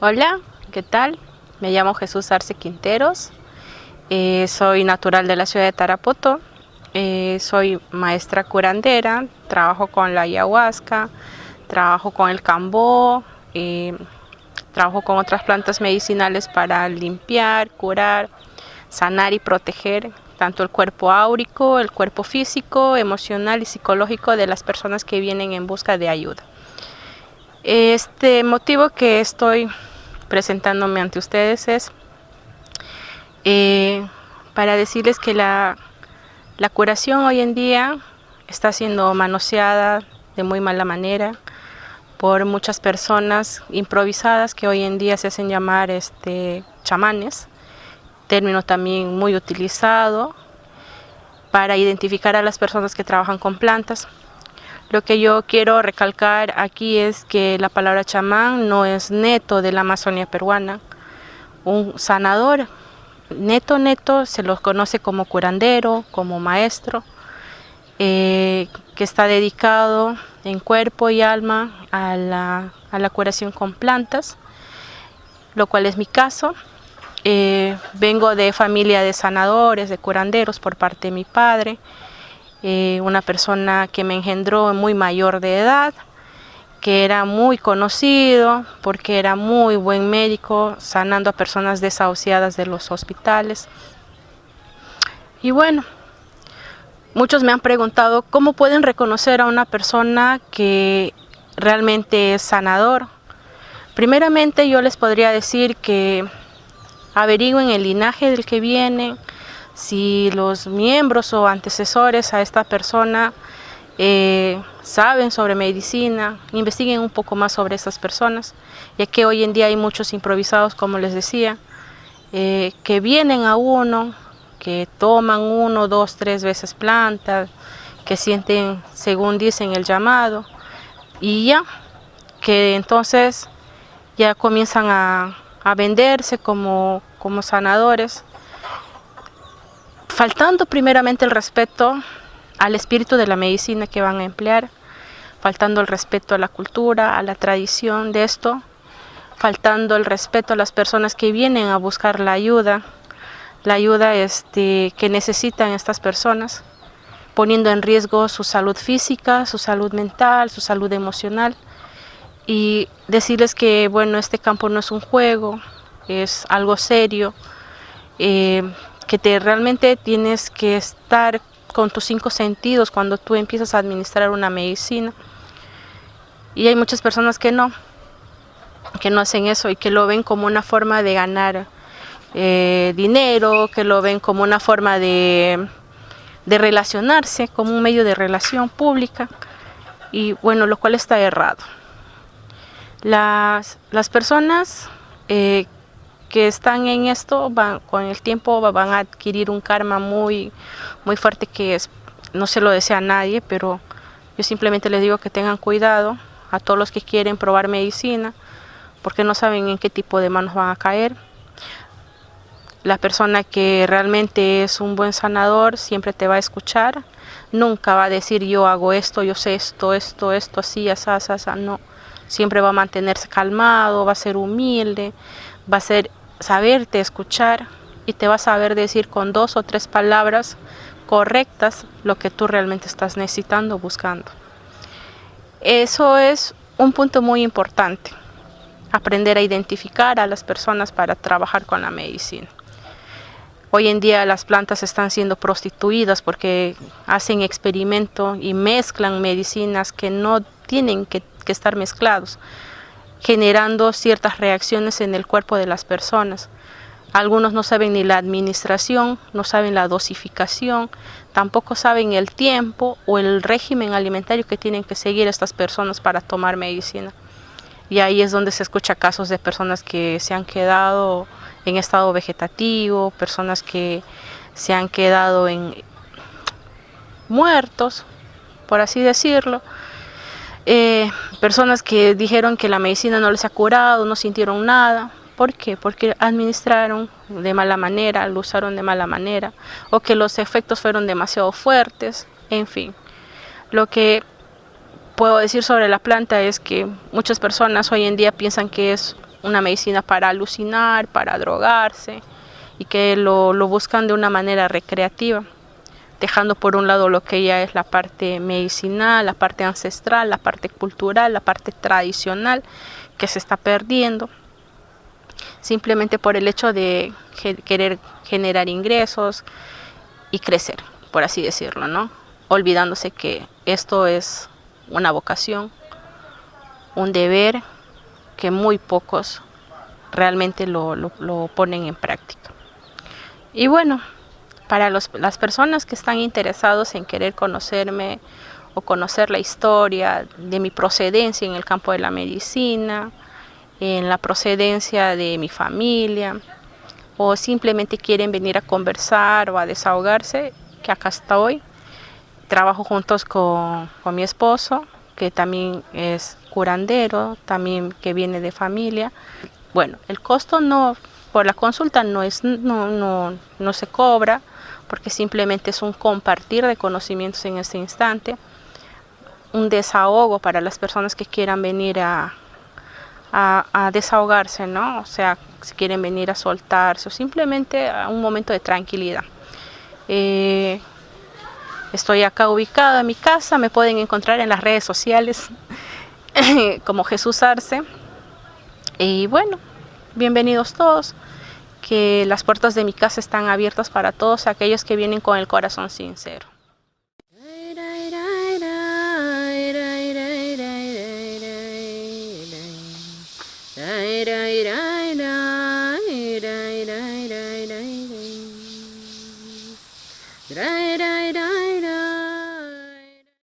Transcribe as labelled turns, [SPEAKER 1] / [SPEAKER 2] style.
[SPEAKER 1] Hola, ¿qué tal? Me llamo Jesús Arce Quinteros, eh, soy natural de la ciudad de Tarapoto, eh, soy maestra curandera, trabajo con la ayahuasca, trabajo con el cambó, eh, trabajo con otras plantas medicinales para limpiar, curar, sanar y proteger tanto el cuerpo áurico, el cuerpo físico, emocional y psicológico de las personas que vienen en busca de ayuda. Este motivo que estoy presentándome ante ustedes es eh, para decirles que la, la curación hoy en día está siendo manoseada de muy mala manera por muchas personas improvisadas que hoy en día se hacen llamar este, chamanes, término también muy utilizado para identificar a las personas que trabajan con plantas. Lo que yo quiero recalcar aquí es que la palabra chamán no es neto de la Amazonia peruana. Un sanador neto, neto, se los conoce como curandero, como maestro, eh, que está dedicado en cuerpo y alma a la, a la, curación con plantas, lo cual es mi caso. Eh, vengo de familia de sanadores, de curanderos por parte de mi padre. Eh, una persona que me engendró muy mayor de edad, que era muy conocido porque era muy buen médico, sanando a personas desahuciadas de los hospitales. Y bueno, muchos me han preguntado cómo pueden reconocer a una persona que realmente es sanador. Primeramente yo les podría decir que averigüen el linaje del que viene, si los miembros o antecesores a esta persona eh, saben sobre medicina, investiguen un poco más sobre estas personas, ya que hoy en día hay muchos improvisados, como les decía, eh, que vienen a uno, que toman uno, dos, tres veces plantas, que sienten, según dicen, el llamado, y ya, que entonces ya comienzan a, venderse como, como sanadores, faltando primeramente el respeto al espíritu de la medicina que van a emplear, faltando el respeto a la cultura, a la tradición de esto, faltando el respeto a las personas que vienen a buscar la ayuda, la ayuda este, que necesitan estas personas, poniendo en riesgo su salud física, su salud mental, su salud emocional, y decirles que bueno, este campo no es un juego, es algo serio, eh, que te realmente tienes que estar con tus cinco sentidos cuando tú empiezas a administrar una medicina. Y hay muchas personas que no, que no hacen eso y que lo ven como una forma de ganar eh, dinero, que lo ven como una forma de, de relacionarse, como un medio de relación pública. Y bueno, lo cual está errado. Las, las personas eh, que están en esto van, con el tiempo van a adquirir un karma muy, muy fuerte que es, no se lo desea a nadie, pero yo simplemente les digo que tengan cuidado a todos los que quieren probar medicina, porque no saben en qué tipo de manos van a caer. La persona que realmente es un buen sanador siempre te va a escuchar, nunca va a decir yo hago esto, yo sé esto, esto, esto, así, así, así, no. Siempre va a mantenerse calmado, va a ser humilde, va a ser saberte escuchar y te vas a saber decir con dos o tres palabras correctas lo que tú realmente estás necesitando, buscando. Eso es un punto muy importante, aprender a identificar a las personas para trabajar con la medicina. Hoy en día las plantas están siendo prostituidas porque hacen experimento y mezclan medicinas que no tienen que, que estar mezclados generando ciertas reacciones en el cuerpo de las personas. Algunos no saben ni la administración, no saben la dosificación, tampoco saben el tiempo o el régimen alimentario que tienen que seguir estas personas para tomar medicina. Y ahí es donde se escucha casos de personas que se han quedado en estado vegetativo, personas que se han quedado en muertos, por así decirlo, eh, personas que dijeron que la medicina no les ha curado, no sintieron nada. ¿Por qué? Porque administraron de mala manera, lo usaron de mala manera, o que los efectos fueron demasiado fuertes, en fin. Lo que puedo decir sobre la planta es que muchas personas hoy en día piensan que es una medicina para alucinar, para drogarse y que lo, lo buscan de una manera recreativa dejando por un lado lo que ya es la parte medicinal, la parte ancestral, la parte cultural, la parte tradicional que se está perdiendo, simplemente por el hecho de querer generar ingresos y crecer, por así decirlo, ¿no? Olvidándose que esto es una vocación, un deber que muy pocos realmente lo, lo ponen en práctica. Y bueno, para las personas que están interesados en querer conocerme o conocer la historia de mi procedencia en el campo de la medicina, en la procedencia de mi familia, o simplemente quieren venir a conversar o a desahogarse, que acá estoy. Trabajo juntos con, con mi esposo, que también es curandero, también que viene de familia. Bueno, el costo no por la consulta no, es, no, no, no se cobra, porque simplemente es un compartir de conocimientos en este instante, un desahogo para las personas que quieran venir a, a, desahogarse, ¿no? O sea, si quieren venir a soltarse o simplemente a un momento de tranquilidad. Eh, estoy acá ubicada en mi casa, me pueden encontrar en las redes sociales como Jesús Arce. Y bueno, bienvenidos todos, que las puertas de mi casa están abiertas para todos aquellos que vienen con el corazón sincero.